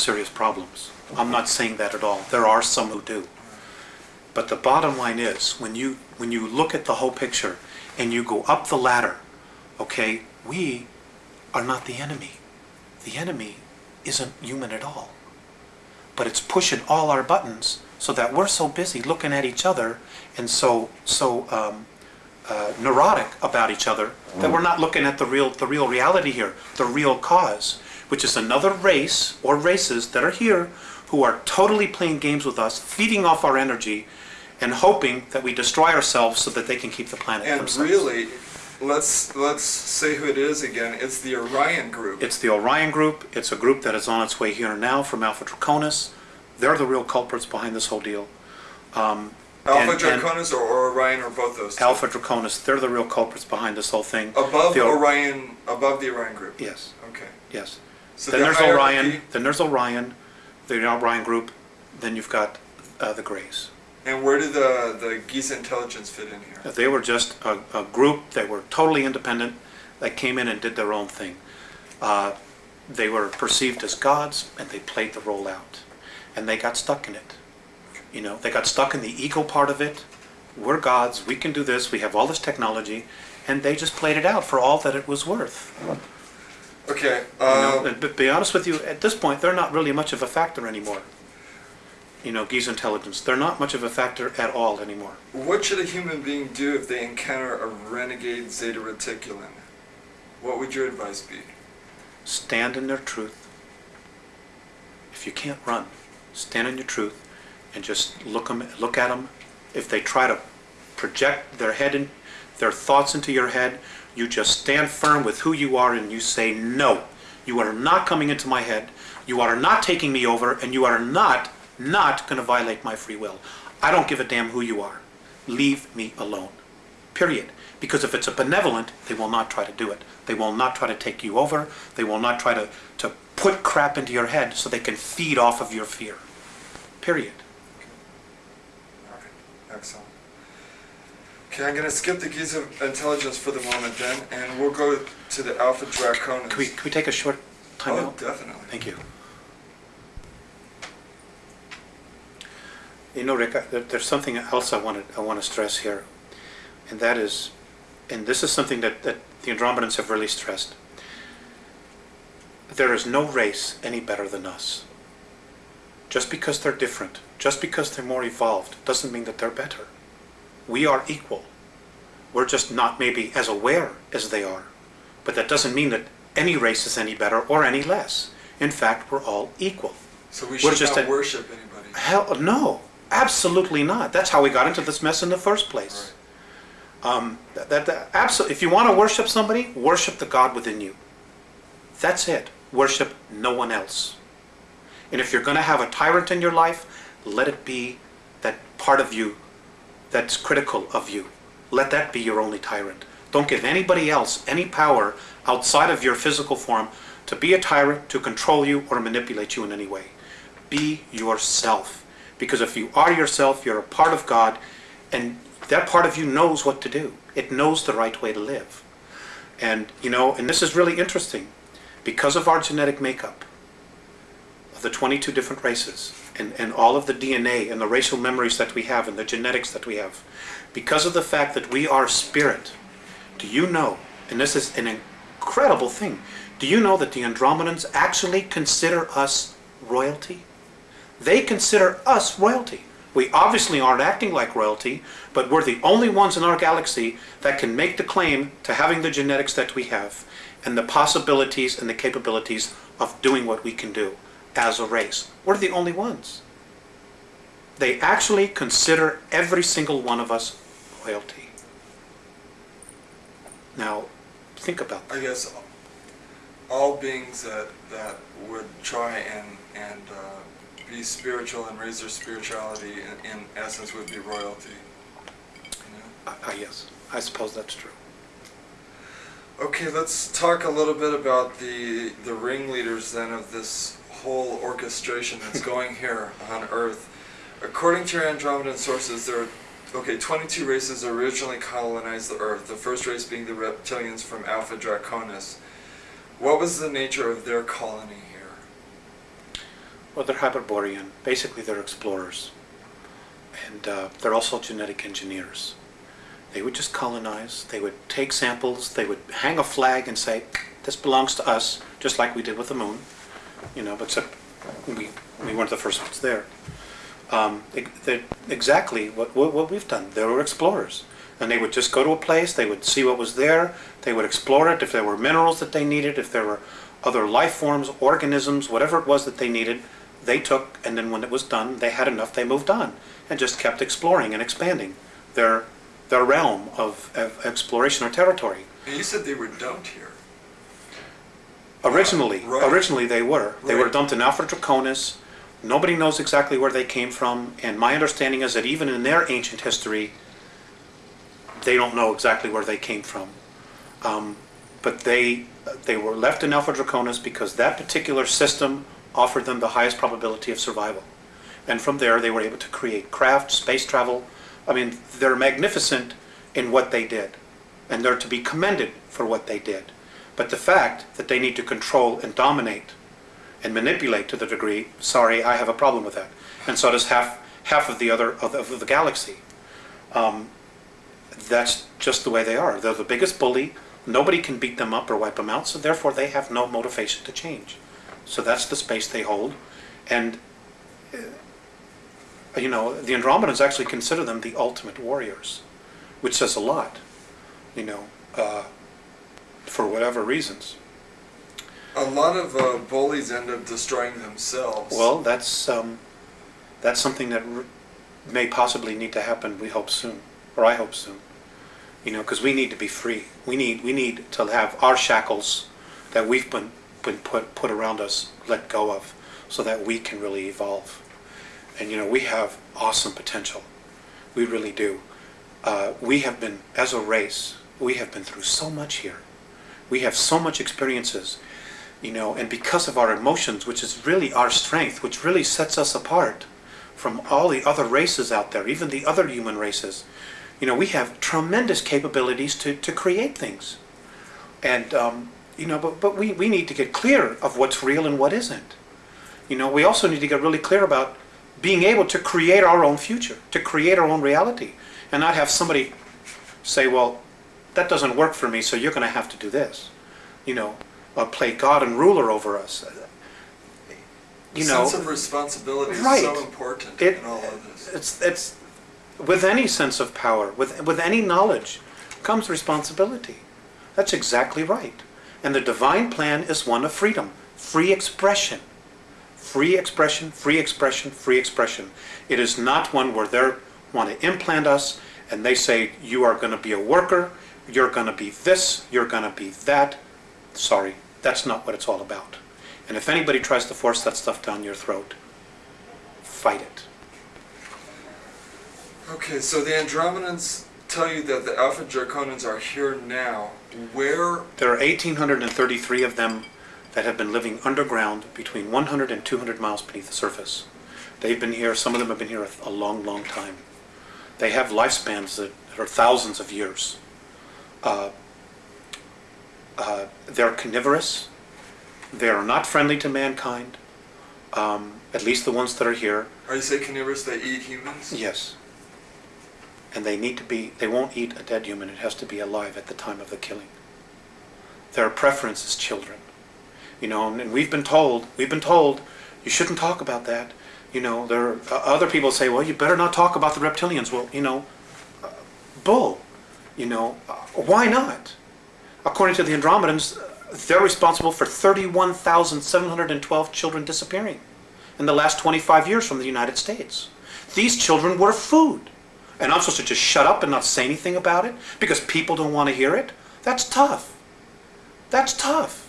serious problems. I'm not saying that at all. There are some who do. But the bottom line is, when you, when you look at the whole picture and you go up the ladder, okay, we are not the enemy. The enemy isn't human at all. But it's pushing all our buttons so that we're so busy looking at each other and so, so um, uh, neurotic about each other that we're not looking at the real, the real reality here, the real cause, which is another race or races that are here who are totally playing games with us, feeding off our energy, and hoping that we destroy ourselves so that they can keep the planet And themselves. really, let's let's say who it is again. It's the Orion Group. It's the Orion Group. It's a group that is on its way here now from Alpha Draconis. They're the real culprits behind this whole deal. Um, Alpha and- and Draconis or, or Orion or both those two? Alpha Draconis, they're the real culprits behind this whole thing. Above The- Orion, above the Orion Group. Yes, Okay. yes. So Then the there's hierarchy- Orion, then there's Orion, the Orion Group, then you've got uh, the Greys. And where did the the Giza intelligence fit in here? They were just a, a group that were totally independent, that came in and did their own thing. Uh, They were perceived as gods, and they played the role out. And they got stuck in it. You know, they got stuck in the ego part of it. We're gods, we can do this, we have all this technology, and they just played it out for all that it was worth. Okay. You know, Uh, and But be honest with you, at this point, they're not really much of a factor anymore. You know, Giza intelligence, they're not much of a factor at all anymore. what should a human being do if they encounter a renegade Zeta Reticulan? What would your advice be? stand in their truth. If you can't run, stand in your truth and just look 'em- look at them. If they try to project their head in, their thoughts into your head, you just stand firm with who you are and you say, no, you are not coming into my head. You are not taking me over and you are not, not going to violate my free will. I don't give a damn who you are. Leave me alone. Period. Because if it's a benevolent, they will not try to do it. They will not try to take you over. They will not try to, to put crap into your head so they can feed off of your fear. Period. Alright, excellent. Okay, I'm gonna skip the Giza intelligence for the moment then, and we'll go to the Alpha Draconis. Can we, can we take a short time Oh, out? definitely. Thank you. You know, Rick, I- there- there's something else I wanted, I want to stress here, and that is, and this is something that, that the Andromedans have really stressed. There is no race any better than us. Just because they're different, just because they're more evolved, doesn't mean that they're better. We are equal. We're just not maybe as aware as they are. But that doesn't mean that any race is any better or any less. In fact, we're all equal. So we should just not a- worship anybody. Hell, no, absolutely not. That's how we got into this mess in the first place. Um, that, that, that absolutely. If you want to worship somebody, worship the God within you. That's it. Worship no one else. And if you're going to have a tyrant in your life, let it be that part of you that's critical of you. Let that be your only tyrant. Don't give anybody else any power outside of your physical form to be a tyrant, to control you, or manipulate you in any way. Be yourself. Because if you are yourself, you're a part of God, and that part of you knows what to do. It knows the right way to live. And, you know, and this is really interesting. Because of our genetic makeup, of the 22 different races, and, and all of the DNA and the racial memories that we have and the genetics that we have, because of the fact that we are spirit, do you know, and this is an incredible thing, do you know that the Andromedans actually consider us royalty? They consider us royalty. We obviously aren't acting like royalty, but we're the only ones in our galaxy that can make the claim to having the genetics that we have and the possibilities and the capabilities of doing what we can do as a race. We're the only ones. They actually consider every single one of us royalty. Now, think about that. I guess all beings that, that would try and, and uh, be spiritual and raise their spirituality in, in essence would be royalty. You know? Ah, ah, yes, I suppose that's true. Okay, let's talk a little bit about the the ringleaders then of this whole orchestration that's going here on Earth. According to your Andromedan sources, there are okay 22 races originally colonized the Earth. The first race being the reptilians from Alpha Draconis. What was the nature of their colony here? Well, they're Hyperborean. Basically, they're explorers. And uh, they're also genetic engineers. They would just colonize. They would take samples. They would hang a flag and say, this belongs to us, just like we did with the moon. You know, but except we, we weren't the first ones there. Um, they- exactly what, what, what we've done. They were explorers. And they would just go to a place, they would see what was there, they would explore it, if there were minerals that they needed, if there were other life forms, organisms, whatever it was that they needed, they took, and then when it was done, they had enough, they moved on, and just kept exploring and expanding their, their realm of, of exploration or territory. You said they were dumped here. Originally, Right. originally they were. They were dumped in Alpha Draconis. Nobody knows exactly where they came from, and my understanding is that even in their ancient history, they don't know exactly where they came from. Um, but they they were left in Alpha Draconis because that particular system offered them the highest probability of survival. And from there, they were able to create craft, space travel. I mean, they're magnificent in what they did, and they're to be commended for what they did. But the fact that they need to control and dominate and manipulate to the degree, sorry, I have a problem with that. And so does half half of the other of the, of the galaxy. Um, that's just the way they are. They're the biggest bully. Nobody can beat them up or wipe them out, so therefore they have no motivation to change. So that's the space they hold. And, uh, you know, the Andromedans actually consider them the ultimate warriors, which says a lot, you know, uh, for whatever reasons. A lot of uh, bullies end up destroying themselves. Well, that's, um, that's something that r- may possibly need to happen, we hope soon, or I hope soon. You know, because we need to be free. We need, we need to have our shackles that we've been, been put, put around us let go of, so that we can really evolve. And, you know, we have awesome potential. We really do. Uh, we have been, as a race, we have been through so much here. We have so much experiences you know, and because of our emotions, which is really our strength, which really sets us apart from all the other races out there, even the other human races, you know, we have tremendous capabilities to, to create things. And, um, you know, but, but we, we need to get clear of what's real and what isn't. You know, we also need to get really clear about being able to create our own future, to create our own reality, and not have somebody say, well, that doesn't work for me, so you're going to have to do this. You know, uh, play God and ruler over us. You know, sense of responsibility is Right. so important It- in all of this. it's it's with any sense of power, with with any knowledge, comes responsibility. That's exactly right. And the divine plan is one of freedom, free expression. Free expression, free expression, free expression. It is not one where they want to implant us and they say, you are going to be a worker, you're going to be this, you're going to be that. Sorry, that's not what it's all about. And if anybody tries to force that stuff down your throat, fight it. Okay, so the Andromedans tell you that the Alpha Draconians are here now. Where There are 1,833 of them that have been living underground between 100 and 200 miles beneath the surface. They've been here, some of them have been here a, a long, long time. They have lifespans that are thousands of years. Uh, uh, they're carnivorous. They are not friendly to mankind, um, at least the ones that are here. are you say carnivorous? They eat humans. Yes. And they need to be, they won't eat a dead human, it has to be alive at the time of the killing. Their preference is children. You know, and we've been told, we've been told, you shouldn't talk about that. You know, there are, uh, other people say, well, you better not talk about the reptilians. Well, you know, uh, bull. You know, uh, why not? According to the Andromedans, they're responsible for 31,712 children disappearing in the last 25 years from the United States. These children were food. And I'm supposed to just shut up and not say anything about it because people don't want to hear it? That's tough. That's tough.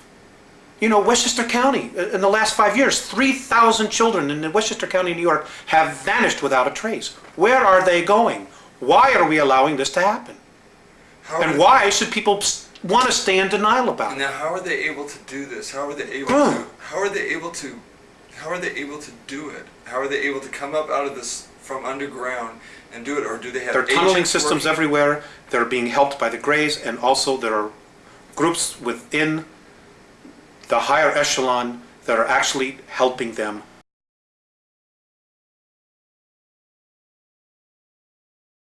You know, Westchester County, uh, in the last five years, 3,000 children in Westchester County, New York, have vanished without a trace. Where are they going? Why are we allowing this to happen? How And why should people want to stay in denial about it? Now, how are they able to do this? How are they able Huh. to? How are they able to? How are they able to do it? How are they able to come up out of this from underground and do it, or do they have? There are tunneling systems working? everywhere. They're being helped by the Greys, and also there are groups within the higher echelon that are actually helping them